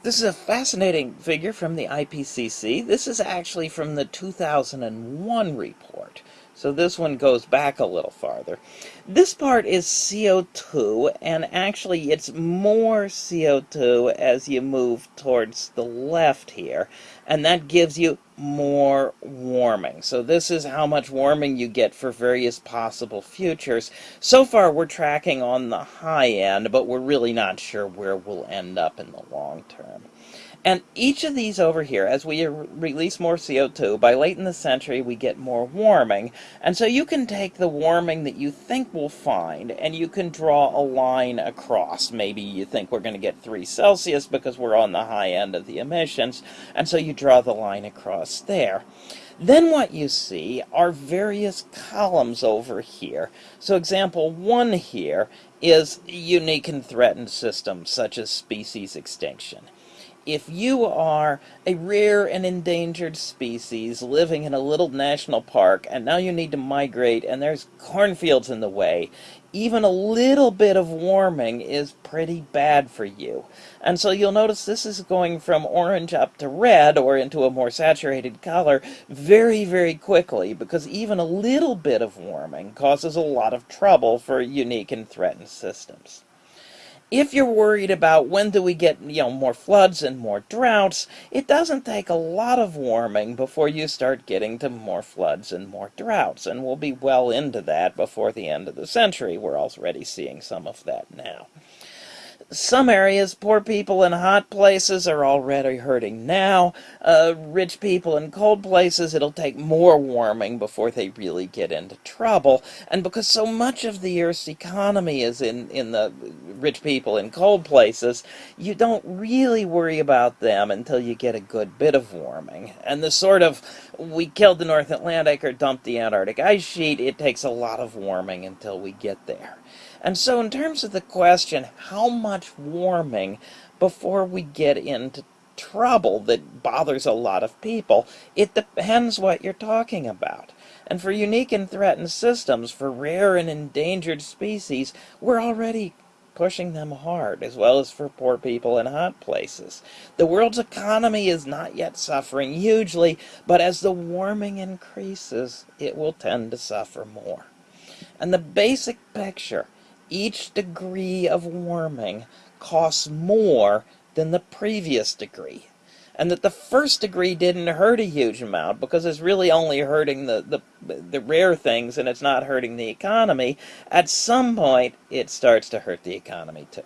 This is a fascinating figure from the IPCC. This is actually from the 2001 report. So this one goes back a little farther. This part is CO2, and actually it's more CO2 as you move towards the left here, and that gives you more warming. So this is how much warming you get for various possible futures. So far we're tracking on the high end, but we're really not sure where we'll end up in the long term. And each of these over here, as we release more CO2, by late in the century we get more warming. And so you can take the warming that you think we'll find and you can draw a line across. Maybe you think we're going to get 3 Celsius because we're on the high end of the emissions. And so you draw the line across there. Then what you see are various columns over here. So example one here is unique and threatened systems such as species extinction if you are a rare and endangered species living in a little national park and now you need to migrate and there's cornfields in the way, even a little bit of warming is pretty bad for you. And so you'll notice this is going from orange up to red or into a more saturated color very, very quickly because even a little bit of warming causes a lot of trouble for unique and threatened systems if you're worried about when do we get you know more floods and more droughts, it doesn't take a lot of warming before you start getting to more floods and more droughts. And we'll be well into that before the end of the century. We're already seeing some of that now. Some areas, poor people in hot places are already hurting now. Uh, rich people in cold places, it'll take more warming before they really get into trouble. And because so much of the Earth's economy is in, in the rich people in cold places, you don't really worry about them until you get a good bit of warming. And the sort of, we killed the North Atlantic or dumped the Antarctic ice sheet, it takes a lot of warming until we get there. And so in terms of the question, how much warming before we get into trouble that bothers a lot of people, it depends what you're talking about. And for unique and threatened systems, for rare and endangered species, we're already pushing them hard, as well as for poor people in hot places. The world's economy is not yet suffering hugely, but as the warming increases, it will tend to suffer more. And the basic picture each degree of warming costs more than the previous degree. And that the first degree didn't hurt a huge amount because it's really only hurting the, the, the rare things and it's not hurting the economy. At some point, it starts to hurt the economy too.